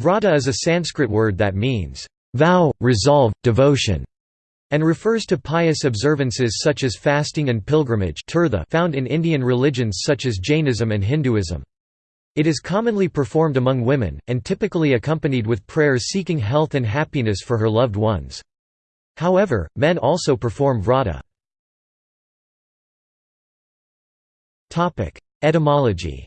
Vrata is a Sanskrit word that means, vow, resolve, devotion, and refers to pious observances such as fasting and pilgrimage found in Indian religions such as Jainism and Hinduism. It is commonly performed among women, and typically accompanied with prayers seeking health and happiness for her loved ones. However, men also perform vrata. Etymology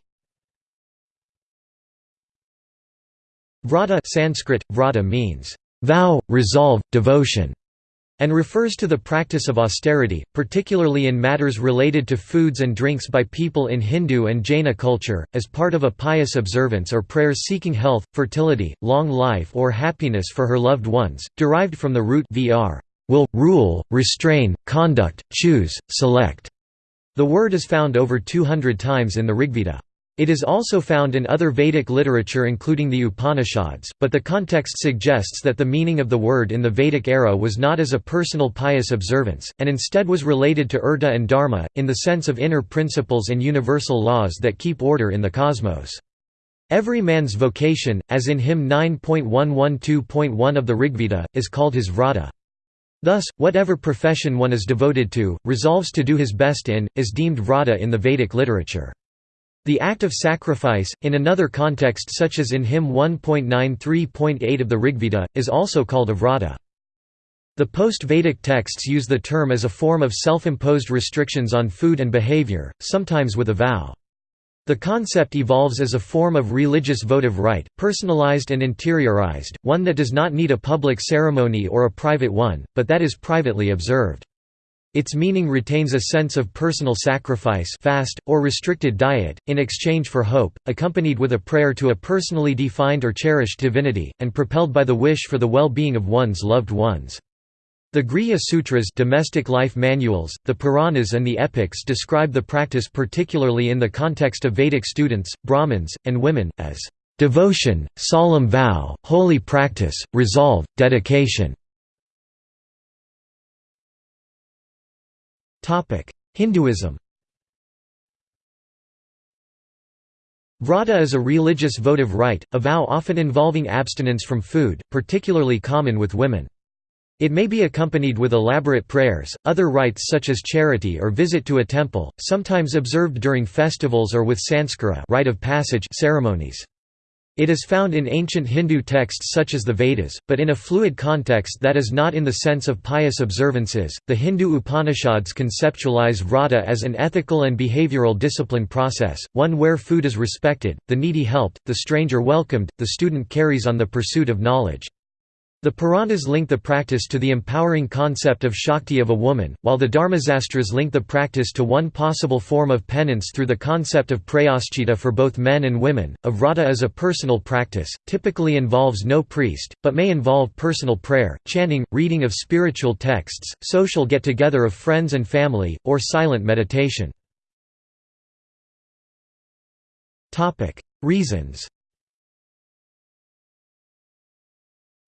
Vrata Sanskrit, vrata means, vow, resolve, devotion and refers to the practice of austerity, particularly in matters related to foods and drinks by people in Hindu and Jaina culture, as part of a pious observance or prayers seeking health, fertility, long life or happiness for her loved ones, derived from the root vr will, rule, restrain, conduct, choose, select. The word is found over 200 times in the Rigveda. It is also found in other Vedic literature including the Upanishads, but the context suggests that the meaning of the word in the Vedic era was not as a personal pious observance, and instead was related to urta and dharma, in the sense of inner principles and universal laws that keep order in the cosmos. Every man's vocation, as in hymn 9.112.1 of the Rigveda, is called his vrata. Thus, whatever profession one is devoted to, resolves to do his best in, is deemed vrata in the Vedic literature. The act of sacrifice, in another context such as in hymn 1.93.8 of the Rigveda, is also called avrata. The post-Vedic texts use the term as a form of self-imposed restrictions on food and behavior, sometimes with a vow. The concept evolves as a form of religious votive rite, personalized and interiorized, one that does not need a public ceremony or a private one, but that is privately observed. Its meaning retains a sense of personal sacrifice fast, or restricted diet, in exchange for hope, accompanied with a prayer to a personally defined or cherished divinity, and propelled by the wish for the well-being of one's loved ones. The Grihya Sutras domestic life manuals, the Puranas and the epics describe the practice particularly in the context of Vedic students, Brahmins, and women, as devotion, solemn vow, holy practice, resolve, dedication. Hinduism Vrata is a religious votive rite, a vow often involving abstinence from food, particularly common with women. It may be accompanied with elaborate prayers, other rites such as charity or visit to a temple, sometimes observed during festivals or with sanskara rite of passage ceremonies. It is found in ancient Hindu texts such as the Vedas, but in a fluid context that is not in the sense of pious observances. The Hindu Upanishads conceptualize vrata as an ethical and behavioral discipline process, one where food is respected, the needy helped, the stranger welcomed, the student carries on the pursuit of knowledge. The Puranas link the practice to the empowering concept of Shakti of a woman, while the Dharmasastras link the practice to one possible form of penance through the concept of prayaschita for both men and women. A vrata is a personal practice, typically involves no priest, but may involve personal prayer, chanting, reading of spiritual texts, social get-together of friends and family, or silent meditation. Reasons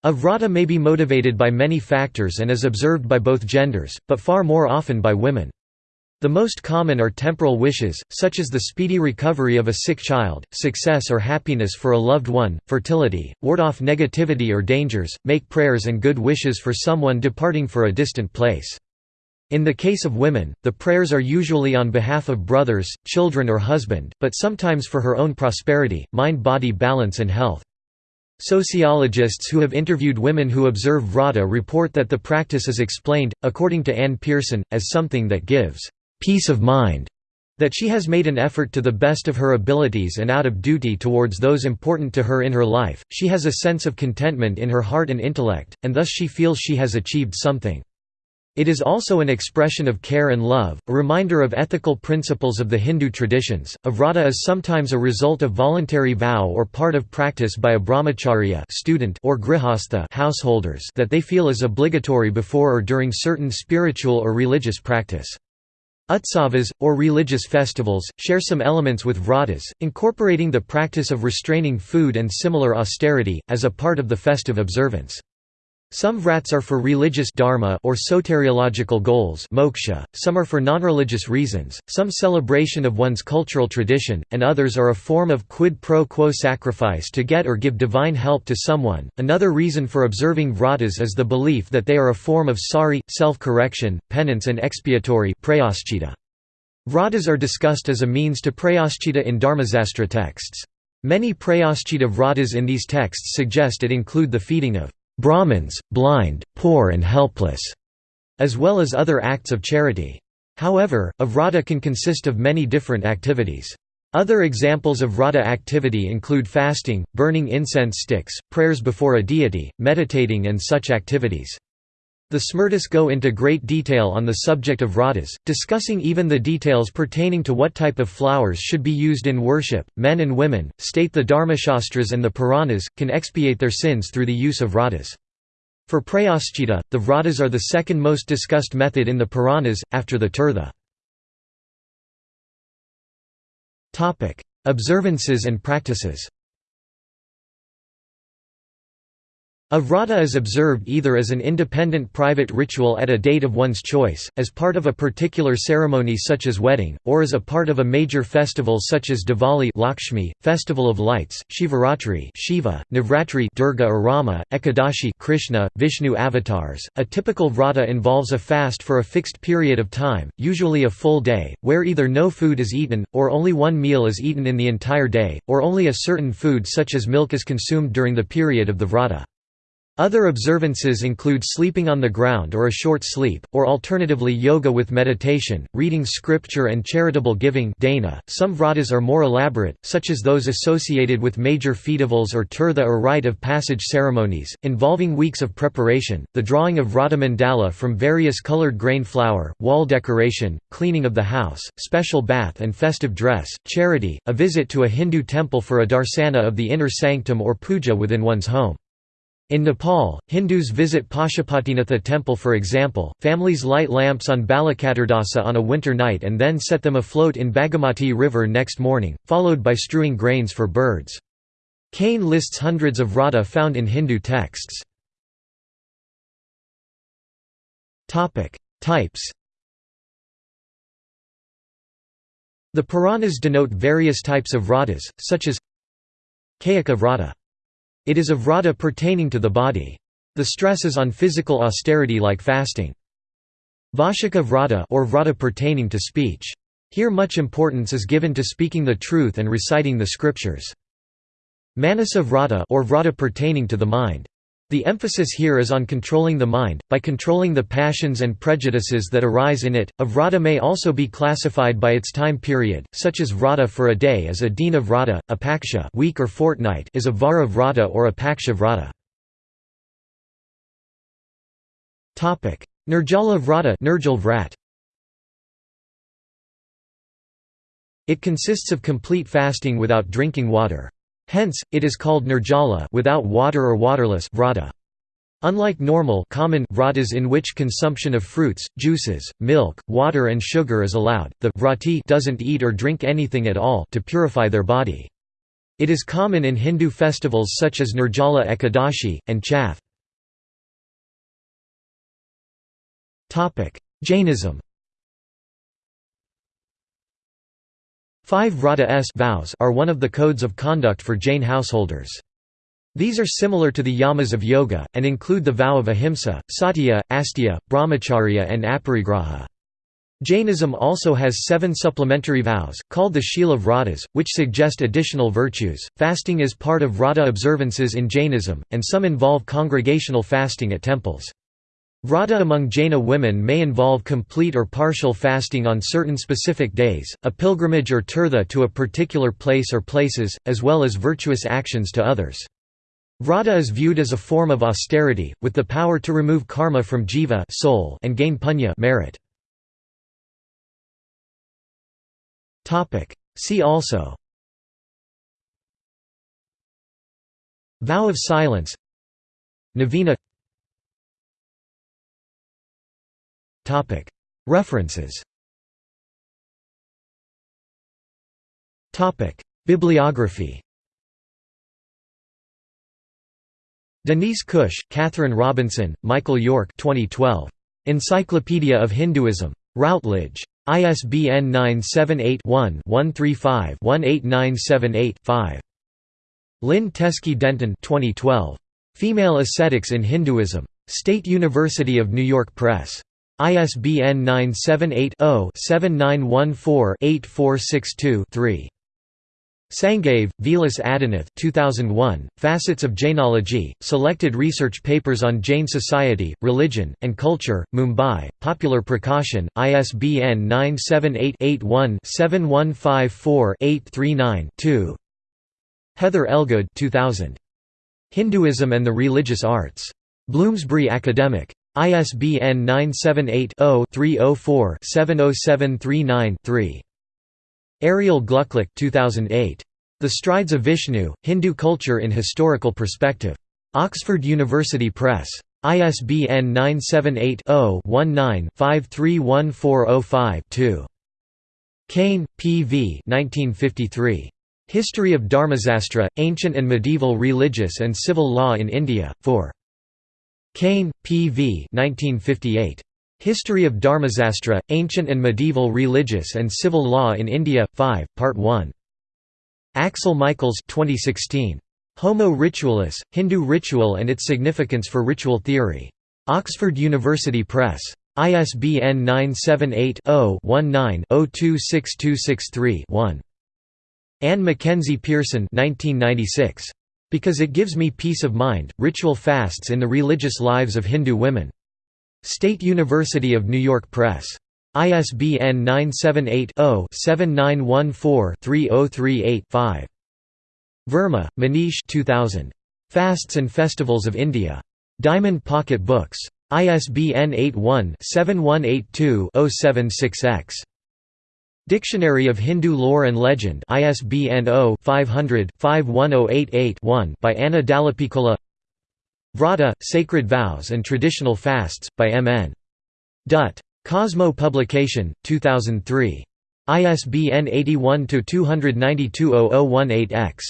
A vrata may be motivated by many factors and is observed by both genders, but far more often by women. The most common are temporal wishes, such as the speedy recovery of a sick child, success or happiness for a loved one, fertility, ward off negativity or dangers, make prayers and good wishes for someone departing for a distant place. In the case of women, the prayers are usually on behalf of brothers, children or husband, but sometimes for her own prosperity, mind-body balance and health. Sociologists who have interviewed women who observe vrata report that the practice is explained, according to Anne Pearson, as something that gives peace of mind, that she has made an effort to the best of her abilities and out of duty towards those important to her in her life, she has a sense of contentment in her heart and intellect, and thus she feels she has achieved something. It is also an expression of care and love, a reminder of ethical principles of the Hindu traditions. A vrata is sometimes a result of voluntary vow or part of practice by a brahmacharya student or grihastha householders that they feel is obligatory before or during certain spiritual or religious practice. Utsavas, or religious festivals, share some elements with vratas, incorporating the practice of restraining food and similar austerity, as a part of the festive observance. Some vrats are for religious dharma or soteriological goals moksha, some are for non-religious reasons, some celebration of one's cultural tradition, and others are a form of quid pro quo sacrifice to get or give divine help to someone. Another reason for observing vratas is the belief that they are a form of sari, self-correction, penance and expiatory Vratas are discussed as a means to prayaschita in Dharmasastra texts. Many prayaschita vratas in these texts suggest it include the feeding of Brahmins, blind, poor and helpless, as well as other acts of charity. However, a vrata can consist of many different activities. Other examples of vrata activity include fasting, burning incense sticks, prayers before a deity, meditating and such activities. The Smritis go into great detail on the subject of vratas, discussing even the details pertaining to what type of flowers should be used in worship. Men and women, state the Dharmashastras and the Puranas, can expiate their sins through the use of vratas. For prayaschita, the vratas are the second most discussed method in the Puranas, after the tirtha. Observances and practices A vrata is observed either as an independent private ritual at a date of one's choice, as part of a particular ceremony such as wedding, or as a part of a major festival such as Diwali Lakshmi, Festival of Lights, Shivaratri Shiva, Navratri Durga or Rama, Ekadashi Krishna, Vishnu avatars. A typical vrata involves a fast for a fixed period of time, usually a full day, where either no food is eaten, or only one meal is eaten in the entire day, or only a certain food such as milk is consumed during the period of the vrata. Other observances include sleeping on the ground or a short sleep, or alternatively yoga with meditation, reading scripture and charitable giving dana. .Some vratas are more elaborate, such as those associated with major festivals or tirtha or rite of passage ceremonies, involving weeks of preparation, the drawing of vrata mandala from various colored grain flour, wall decoration, cleaning of the house, special bath and festive dress, charity, a visit to a Hindu temple for a darsana of the inner sanctum or puja within one's home. In Nepal, Hindus visit Pashupatinath temple for example, families light lamps on Balachaturdasa on a winter night and then set them afloat in Bagmati river next morning, followed by strewing grains for birds. Kane lists hundreds of vrata found in Hindu texts. Types The Puranas denote various types of vratas, such as Kayika vrata it is a vrata pertaining to the body. The stress is on physical austerity like fasting. Vashika vrata or vrata pertaining to speech. Here much importance is given to speaking the truth and reciting the scriptures. Manasa vrata or vrata pertaining to the mind. The emphasis here is on controlling the mind, by controlling the passions and prejudices that arise in it. A vrata may also be classified by its time period, such as vrata for a day is a dina vrata, a paksha week or fortnight is a vara vrata or a paksha vrata. Nirjala vrata Nirjal vrat. It consists of complete fasting without drinking water. Hence, it is called nirjala without water or waterless vrata. Unlike normal common vratas in which consumption of fruits, juices, milk, water and sugar is allowed, the vrati doesn't eat or drink anything at all to purify their body. It is common in Hindu festivals such as Nirjala Ekadashi, and Chhath. Jainism Five vrata s vows are one of the codes of conduct for Jain householders. These are similar to the yamas of yoga, and include the vow of ahimsa, satya, asteya, brahmacharya and aparigraha. Jainism also has seven supplementary vows, called the Shila Vratas, which suggest additional virtues. Fasting is part of Vrata observances in Jainism, and some involve congregational fasting at temples. Vrata among Jaina women may involve complete or partial fasting on certain specific days, a pilgrimage or tirtha to a particular place or places, as well as virtuous actions to others. Vrata is viewed as a form of austerity, with the power to remove karma from jiva soul and gain punya merit. See also Vow of silence Navina References Bibliography Denise Cush, Catherine Robinson, Michael York 2012. Encyclopedia of Hinduism. Routledge. ISBN 978-1-135-18978-5. Lynn Teskey Denton 2012. Female Ascetics in Hinduism. State University of New York Press. ISBN 978 0 7914 8462 3. Sangave, Vilas Adinath 2001, Facets of Jainology, Selected Research Papers on Jain Society, Religion, and Culture, Mumbai, Popular Prakashan, ISBN 978-81-7154-839-2 Heather Elgood 2000. Hinduism and the Religious Arts. Bloomsbury Academic. ISBN 978 0 304 70739 3. Ariel Glucklich 2008. The Strides of Vishnu, Hindu Culture in Historical Perspective. Oxford University Press. ISBN 978-0-19-531405-2. Kane, P. V. 1953. History of Dharmasastra, Ancient and Medieval Religious and Civil Law in India, 4. Kane, P. V. 1958. History of Dharmasastra, Ancient and Medieval Religious and Civil Law in India, 5, Part 1. Axel Michaels 2016. Homo Ritualis, Hindu Ritual and its Significance for Ritual Theory. Oxford University Press. ISBN 978 0 19 026263 1. Anne Mackenzie Pearson 1996. Because It Gives Me Peace of Mind, Ritual Fasts in the Religious Lives of Hindu Women. State University of New York Press. ISBN 978-0-7914-3038-5. Verma, Manish 2000. Fasts and Festivals of India. Diamond Pocket Books. ISBN 81-7182-076-X. Dictionary of Hindu Lore and Legend ISBN 0-500-51088-1 by Anna Dallapiccola Vrata, Sacred Vows and Traditional Fasts, by M. N. Dutt. Cosmo Publication, 2003. ISBN 81-292-0018-X.